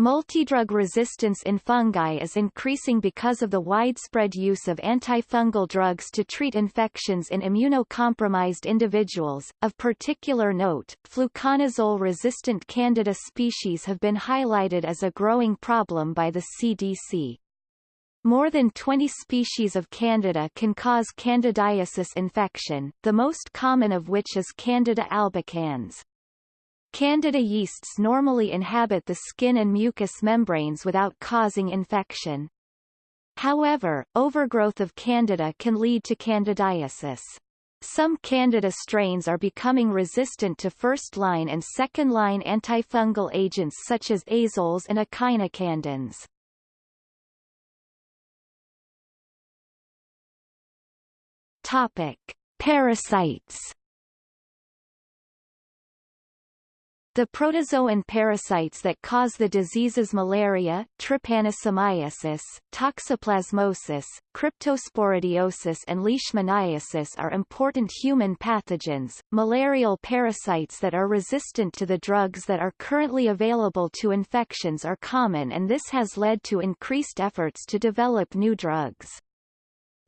Multidrug resistance in fungi is increasing because of the widespread use of antifungal drugs to treat infections in immunocompromised individuals. Of particular note, fluconazole-resistant Candida species have been highlighted as a growing problem by the CDC. More than 20 species of Candida can cause candidiasis infection, the most common of which is Candida albicans. Candida yeasts normally inhabit the skin and mucous membranes without causing infection. However, overgrowth of Candida can lead to candidiasis. Some Candida strains are becoming resistant to first-line and second-line antifungal agents such as azoles and echinocandins. Topic: Parasites The protozoan parasites that cause the diseases malaria, trypanosomiasis, toxoplasmosis, cryptosporidiosis and leishmaniasis are important human pathogens, malarial parasites that are resistant to the drugs that are currently available to infections are common and this has led to increased efforts to develop new drugs.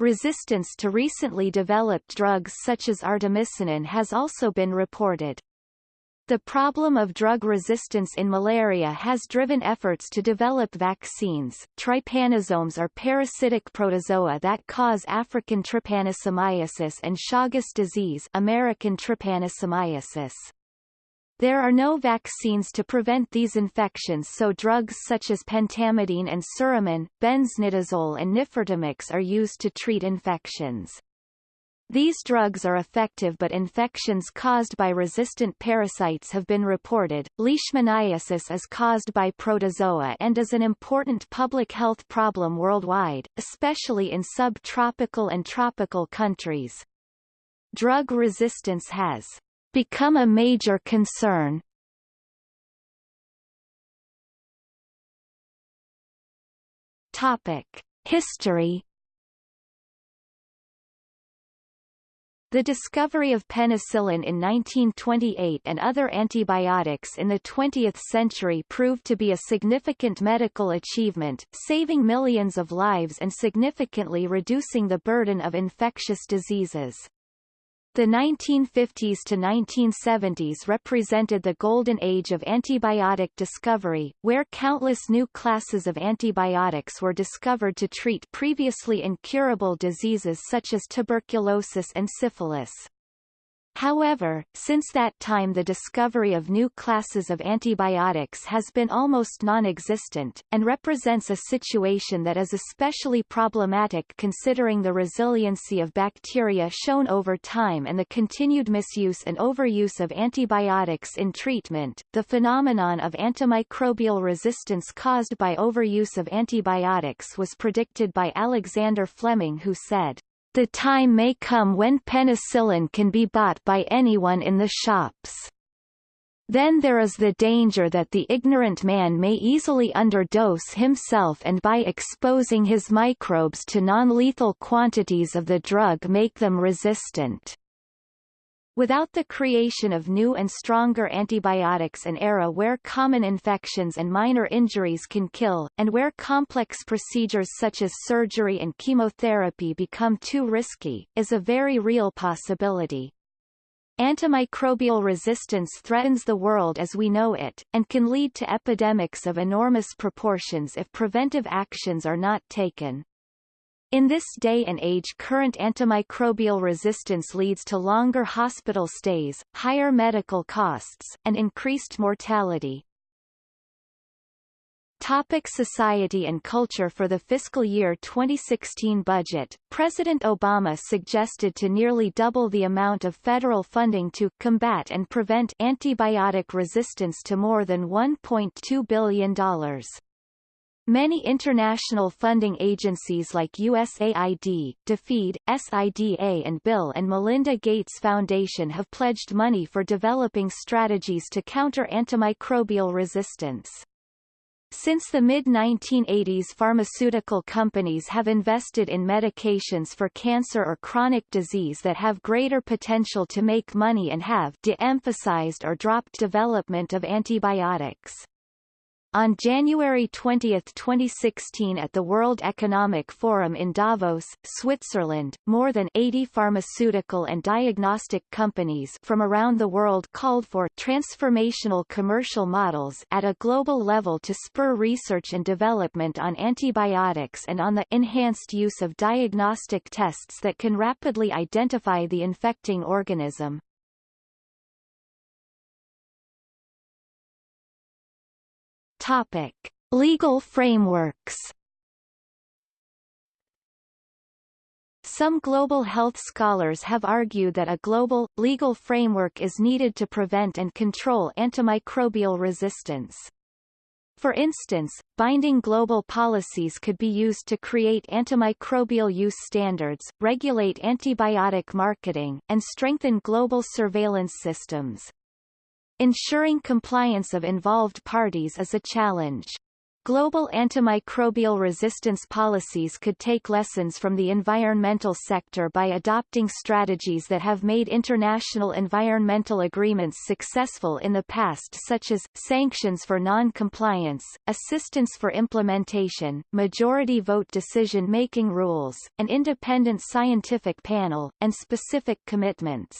Resistance to recently developed drugs such as artemisinin has also been reported. The problem of drug resistance in malaria has driven efforts to develop vaccines. Trypanosomes are parasitic protozoa that cause African trypanosomiasis and Chagas disease American trypanosomiasis. There are no vaccines to prevent these infections so drugs such as pentamidine and suramin, benznidazole and nifurtimox are used to treat infections. These drugs are effective but infections caused by resistant parasites have been reported. Leishmaniasis is caused by protozoa and is an important public health problem worldwide, especially in subtropical and tropical countries. Drug resistance has become a major concern. Topic: History The discovery of penicillin in 1928 and other antibiotics in the 20th century proved to be a significant medical achievement, saving millions of lives and significantly reducing the burden of infectious diseases. The 1950s to 1970s represented the golden age of antibiotic discovery, where countless new classes of antibiotics were discovered to treat previously incurable diseases such as tuberculosis and syphilis. However, since that time the discovery of new classes of antibiotics has been almost non-existent, and represents a situation that is especially problematic considering the resiliency of bacteria shown over time and the continued misuse and overuse of antibiotics in treatment. The phenomenon of antimicrobial resistance caused by overuse of antibiotics was predicted by Alexander Fleming who said, the time may come when penicillin can be bought by anyone in the shops. Then there is the danger that the ignorant man may easily underdose himself and by exposing his microbes to non-lethal quantities of the drug make them resistant. Without the creation of new and stronger antibiotics an era where common infections and minor injuries can kill, and where complex procedures such as surgery and chemotherapy become too risky, is a very real possibility. Antimicrobial resistance threatens the world as we know it, and can lead to epidemics of enormous proportions if preventive actions are not taken. In this day and age current antimicrobial resistance leads to longer hospital stays, higher medical costs, and increased mortality. Topic society and culture For the fiscal year 2016 budget, President Obama suggested to nearly double the amount of federal funding to combat and prevent antibiotic resistance to more than $1.2 billion. Many international funding agencies like USAID, DFID, SIDA and Bill and Melinda Gates Foundation have pledged money for developing strategies to counter antimicrobial resistance. Since the mid-1980s pharmaceutical companies have invested in medications for cancer or chronic disease that have greater potential to make money and have de-emphasized or dropped development of antibiotics. On January 20, 2016 at the World Economic Forum in Davos, Switzerland, more than 80 pharmaceutical and diagnostic companies from around the world called for transformational commercial models at a global level to spur research and development on antibiotics and on the enhanced use of diagnostic tests that can rapidly identify the infecting organism. Topic: Legal frameworks. Some global health scholars have argued that a global, legal framework is needed to prevent and control antimicrobial resistance. For instance, binding global policies could be used to create antimicrobial use standards, regulate antibiotic marketing, and strengthen global surveillance systems. Ensuring compliance of involved parties is a challenge. Global antimicrobial resistance policies could take lessons from the environmental sector by adopting strategies that have made international environmental agreements successful in the past such as, sanctions for non-compliance, assistance for implementation, majority vote decision-making rules, an independent scientific panel, and specific commitments.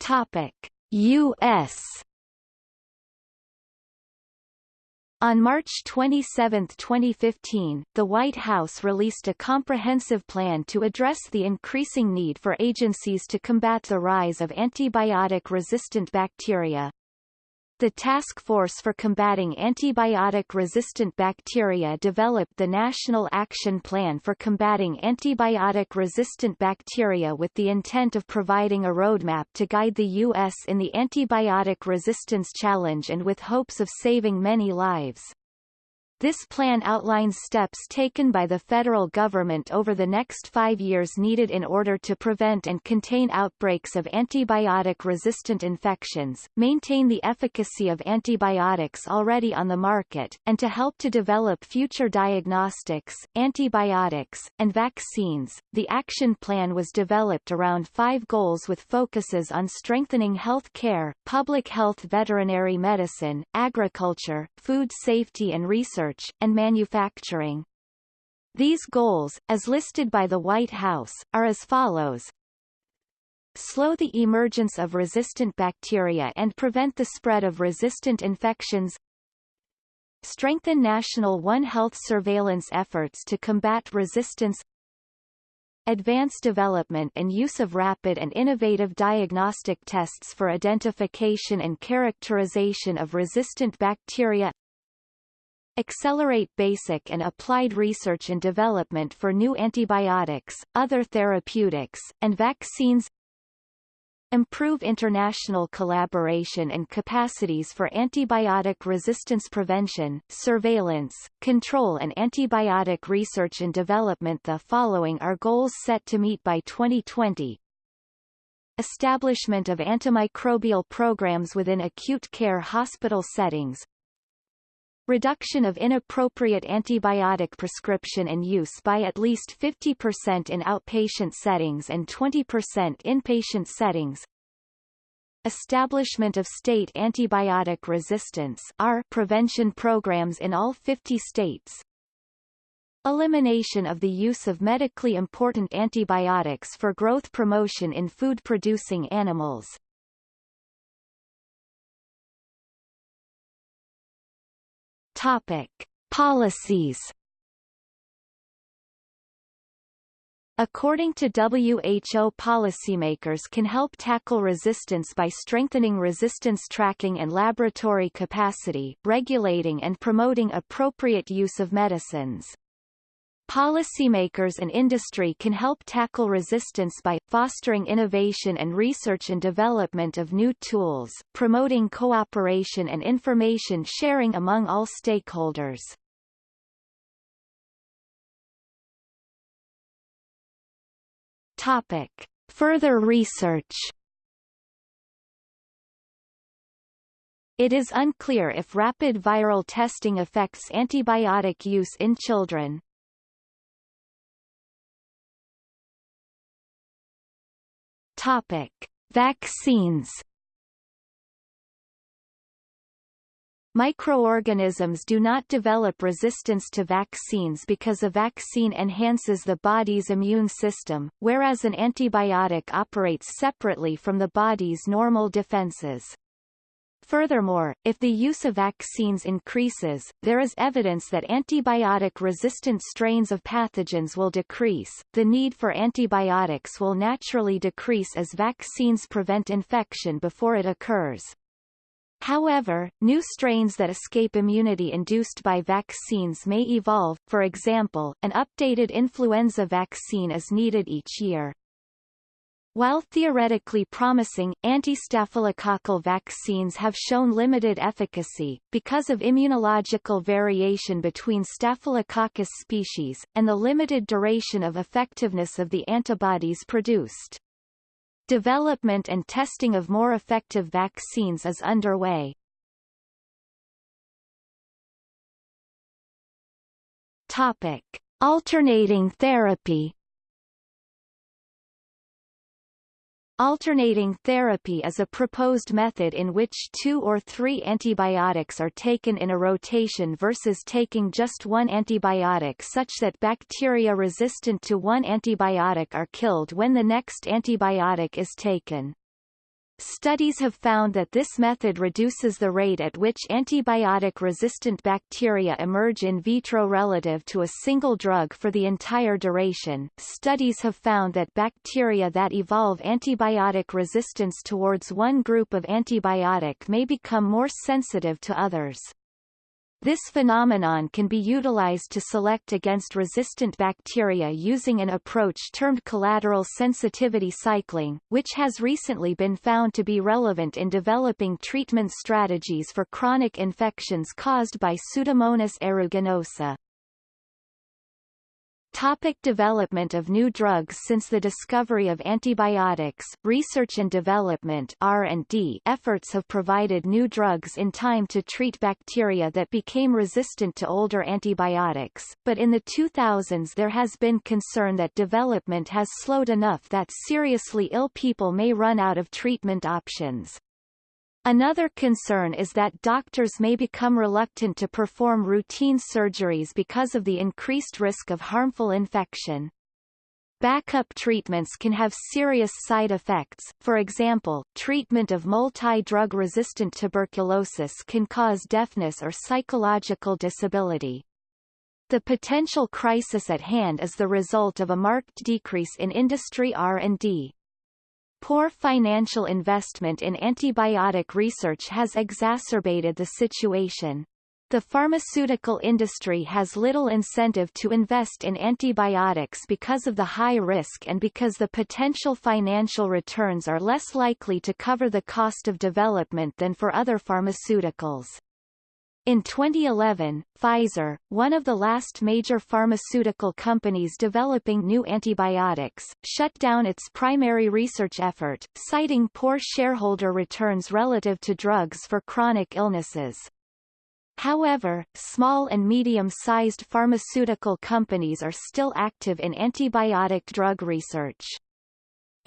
Topic: U.S. On March 27, 2015, the White House released a comprehensive plan to address the increasing need for agencies to combat the rise of antibiotic-resistant bacteria, the Task Force for Combating Antibiotic-Resistant Bacteria developed the National Action Plan for Combating Antibiotic-Resistant Bacteria with the intent of providing a roadmap to guide the U.S. in the antibiotic resistance challenge and with hopes of saving many lives. This plan outlines steps taken by the federal government over the next five years needed in order to prevent and contain outbreaks of antibiotic-resistant infections, maintain the efficacy of antibiotics already on the market, and to help to develop future diagnostics, antibiotics, and vaccines. The action plan was developed around five goals with focuses on strengthening health care, public health veterinary medicine, agriculture, food safety and research research, and manufacturing. These goals, as listed by the White House, are as follows. Slow the emergence of resistant bacteria and prevent the spread of resistant infections Strengthen national One Health surveillance efforts to combat resistance Advance development and use of rapid and innovative diagnostic tests for identification and characterization of resistant bacteria Accelerate basic and applied research and development for new antibiotics, other therapeutics, and vaccines Improve international collaboration and capacities for antibiotic resistance prevention, surveillance, control and antibiotic research and development The following are goals set to meet by 2020. Establishment of antimicrobial programs within acute care hospital settings, reduction of inappropriate antibiotic prescription and use by at least 50% in outpatient settings and 20% inpatient settings, establishment of state antibiotic resistance R prevention programs in all 50 states, elimination of the use of medically important antibiotics for growth promotion in food-producing animals, Topic: Policies. According to WHO policymakers can help tackle resistance by strengthening resistance tracking and laboratory capacity, regulating and promoting appropriate use of medicines. Policymakers and industry can help tackle resistance by, fostering innovation and research and development of new tools, promoting cooperation and information sharing among all stakeholders. Topic. Further research It is unclear if rapid viral testing affects antibiotic use in children. Topic: Vaccines. Microorganisms do not develop resistance to vaccines because a vaccine enhances the body's immune system, whereas an antibiotic operates separately from the body's normal defenses. Furthermore, if the use of vaccines increases, there is evidence that antibiotic-resistant strains of pathogens will decrease. The need for antibiotics will naturally decrease as vaccines prevent infection before it occurs. However, new strains that escape immunity induced by vaccines may evolve, for example, an updated influenza vaccine is needed each year. While theoretically promising, anti-staphylococcal vaccines have shown limited efficacy, because of immunological variation between Staphylococcus species, and the limited duration of effectiveness of the antibodies produced. Development and testing of more effective vaccines is underway. Topic. Alternating therapy Alternating therapy is a proposed method in which two or three antibiotics are taken in a rotation versus taking just one antibiotic such that bacteria resistant to one antibiotic are killed when the next antibiotic is taken. Studies have found that this method reduces the rate at which antibiotic-resistant bacteria emerge in vitro relative to a single drug for the entire duration. Studies have found that bacteria that evolve antibiotic resistance towards one group of antibiotic may become more sensitive to others. This phenomenon can be utilized to select against resistant bacteria using an approach termed collateral sensitivity cycling, which has recently been found to be relevant in developing treatment strategies for chronic infections caused by Pseudomonas aeruginosa. Topic development of new drugs Since the discovery of antibiotics, research and development R&D efforts have provided new drugs in time to treat bacteria that became resistant to older antibiotics, but in the 2000s there has been concern that development has slowed enough that seriously ill people may run out of treatment options. Another concern is that doctors may become reluctant to perform routine surgeries because of the increased risk of harmful infection. Backup treatments can have serious side effects, for example, treatment of multi-drug resistant tuberculosis can cause deafness or psychological disability. The potential crisis at hand is the result of a marked decrease in industry R&D. Poor financial investment in antibiotic research has exacerbated the situation. The pharmaceutical industry has little incentive to invest in antibiotics because of the high risk and because the potential financial returns are less likely to cover the cost of development than for other pharmaceuticals. In 2011, Pfizer, one of the last major pharmaceutical companies developing new antibiotics, shut down its primary research effort, citing poor shareholder returns relative to drugs for chronic illnesses. However, small and medium-sized pharmaceutical companies are still active in antibiotic drug research.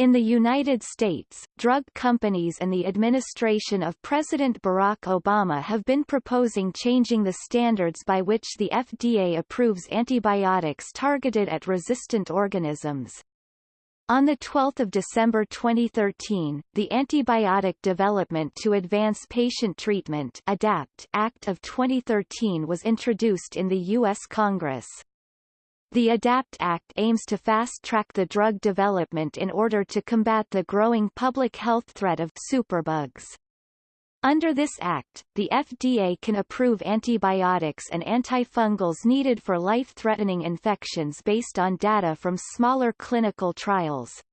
In the United States, drug companies and the administration of President Barack Obama have been proposing changing the standards by which the FDA approves antibiotics targeted at resistant organisms. On 12 December 2013, the Antibiotic Development to Advance Patient Treatment ADAPT Act of 2013 was introduced in the U.S. Congress. The ADAPT Act aims to fast-track the drug development in order to combat the growing public health threat of superbugs. Under this act, the FDA can approve antibiotics and antifungals needed for life-threatening infections based on data from smaller clinical trials.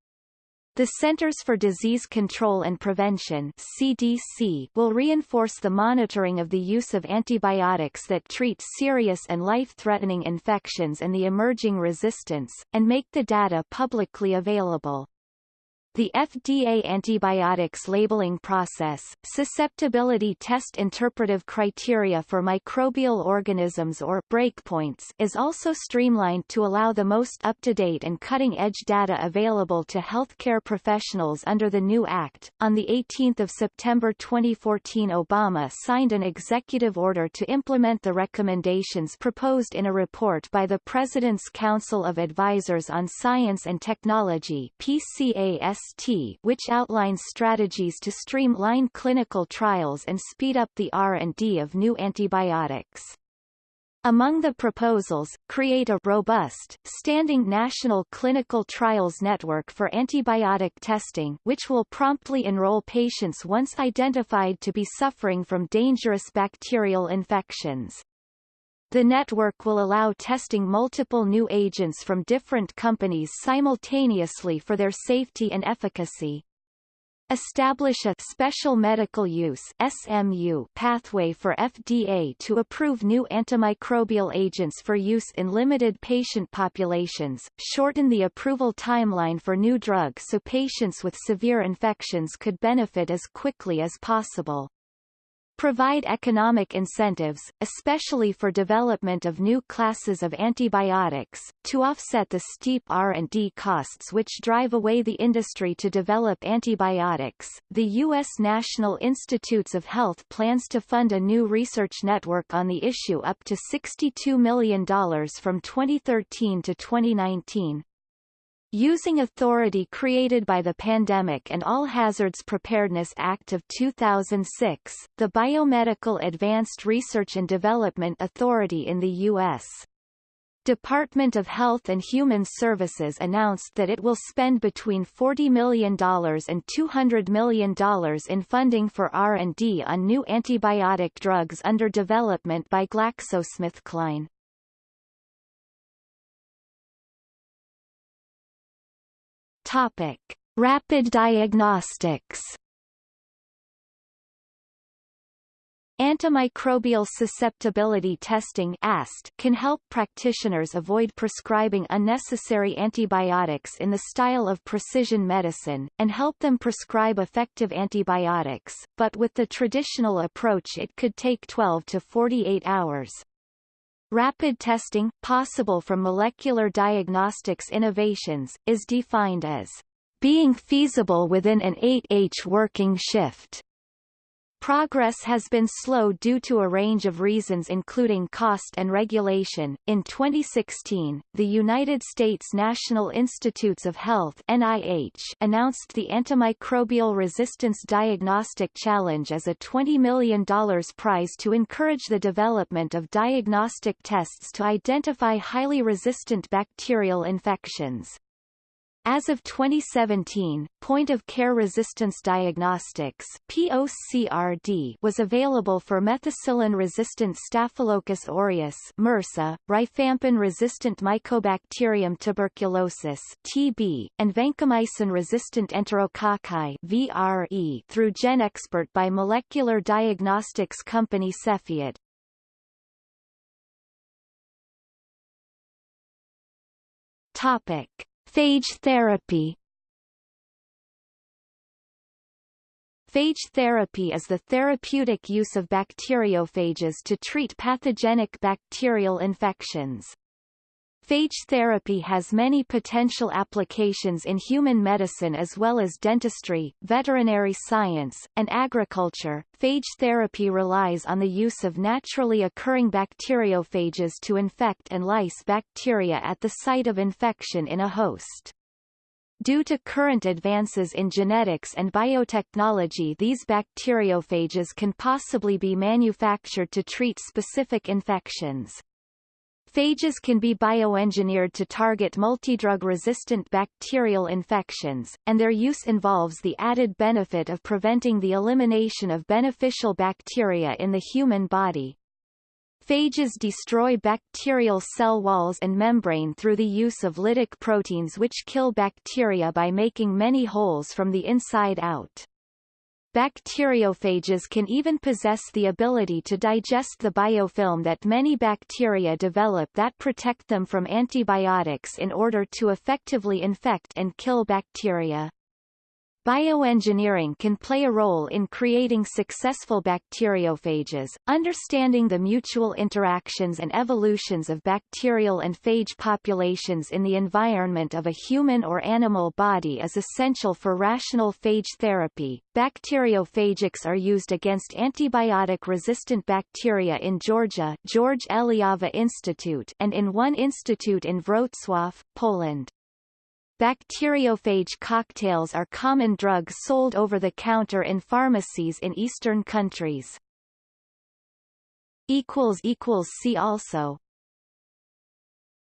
The Centers for Disease Control and Prevention CDC will reinforce the monitoring of the use of antibiotics that treat serious and life-threatening infections and the emerging resistance, and make the data publicly available. The FDA antibiotics labeling process, susceptibility test interpretive criteria for microbial organisms or breakpoints is also streamlined to allow the most up-to-date and cutting-edge data available to healthcare professionals under the new act. On the 18th of September 2014 Obama signed an executive order to implement the recommendations proposed in a report by the President's Council of Advisors on Science and Technology PCAS which outlines strategies to streamline clinical trials and speed up the R&D of new antibiotics. Among the proposals, create a robust, standing national clinical trials network for antibiotic testing which will promptly enroll patients once identified to be suffering from dangerous bacterial infections. The network will allow testing multiple new agents from different companies simultaneously for their safety and efficacy. Establish a Special Medical Use SMU pathway for FDA to approve new antimicrobial agents for use in limited patient populations, shorten the approval timeline for new drugs so patients with severe infections could benefit as quickly as possible provide economic incentives, especially for development of new classes of antibiotics, to offset the steep R&D costs which drive away the industry to develop antibiotics. The U.S. National Institutes of Health plans to fund a new research network on the issue up to $62 million from 2013 to 2019. Using authority created by the Pandemic and All Hazards Preparedness Act of 2006, the Biomedical Advanced Research and Development Authority in the U.S. Department of Health and Human Services announced that it will spend between $40 million and $200 million in funding for R&D on new antibiotic drugs under development by GlaxoSmithKline. Topic: Rapid diagnostics. Antimicrobial susceptibility testing AST can help practitioners avoid prescribing unnecessary antibiotics in the style of precision medicine, and help them prescribe effective antibiotics, but with the traditional approach it could take 12 to 48 hours. Rapid testing, possible from molecular diagnostics innovations, is defined as being feasible within an 8H working shift. Progress has been slow due to a range of reasons including cost and regulation. In 2016, the United States National Institutes of Health (NIH) announced the Antimicrobial Resistance Diagnostic Challenge as a $20 million prize to encourage the development of diagnostic tests to identify highly resistant bacterial infections. As of 2017, point-of-care resistance diagnostics POCRD was available for methicillin-resistant Staphylococcus aureus MRSA, rifampin-resistant Mycobacterium tuberculosis TB, and vancomycin-resistant Enterococci VRE through GeneXpert by molecular diagnostics company Cepheid. Topic. Phage therapy Phage therapy is the therapeutic use of bacteriophages to treat pathogenic bacterial infections. Phage therapy has many potential applications in human medicine as well as dentistry, veterinary science, and agriculture. Phage therapy relies on the use of naturally occurring bacteriophages to infect and lyse bacteria at the site of infection in a host. Due to current advances in genetics and biotechnology these bacteriophages can possibly be manufactured to treat specific infections. Phages can be bioengineered to target multidrug-resistant bacterial infections, and their use involves the added benefit of preventing the elimination of beneficial bacteria in the human body. Phages destroy bacterial cell walls and membrane through the use of lytic proteins which kill bacteria by making many holes from the inside out. Bacteriophages can even possess the ability to digest the biofilm that many bacteria develop that protect them from antibiotics in order to effectively infect and kill bacteria. Bioengineering can play a role in creating successful bacteriophages. Understanding the mutual interactions and evolutions of bacterial and phage populations in the environment of a human or animal body is essential for rational phage therapy. Bacteriophagics are used against antibiotic-resistant bacteria in Georgia George Eliava Institute and in one institute in Wrocław, Poland. Bacteriophage cocktails are common drugs sold over the counter in pharmacies in eastern countries. See also